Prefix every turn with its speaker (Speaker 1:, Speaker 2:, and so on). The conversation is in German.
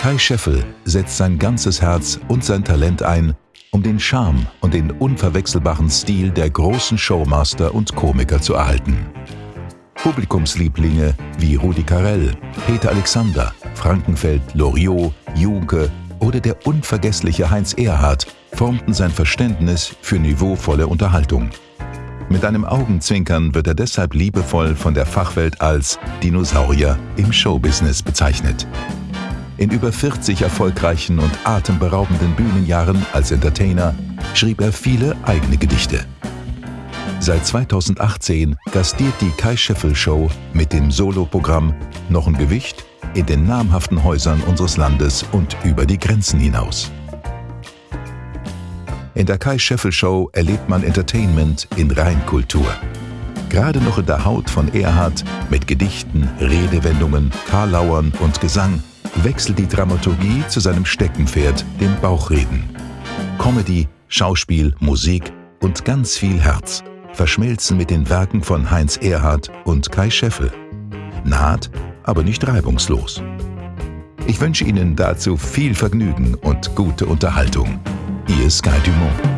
Speaker 1: Kai Scheffel setzt sein ganzes Herz und sein Talent ein, um den Charme und den unverwechselbaren Stil der großen Showmaster und Komiker zu erhalten. Publikumslieblinge wie Rudi Carell, Peter Alexander, Frankenfeld, Loriot, Junke oder der unvergessliche Heinz Erhardt formten sein Verständnis für niveauvolle Unterhaltung. Mit einem Augenzwinkern wird er deshalb liebevoll von der Fachwelt als Dinosaurier im Showbusiness bezeichnet. In über 40 erfolgreichen und atemberaubenden Bühnenjahren als Entertainer schrieb er viele eigene Gedichte. Seit 2018 gastiert die Kai Scheffel Show mit dem Soloprogramm Noch ein Gewicht in den namhaften Häusern unseres Landes und über die Grenzen hinaus. In der Kai Scheffel Show erlebt man Entertainment in Reinkultur. Gerade noch in der Haut von Erhard mit Gedichten, Redewendungen, Karlauern und Gesang wechselt die Dramaturgie zu seinem Steckenpferd, dem Bauchreden. Comedy, Schauspiel, Musik und ganz viel Herz verschmilzen mit den Werken von Heinz Erhard und Kai Scheffel. Naht, aber nicht reibungslos. Ich wünsche Ihnen dazu viel Vergnügen und gute Unterhaltung. Ihr Sky Dumont.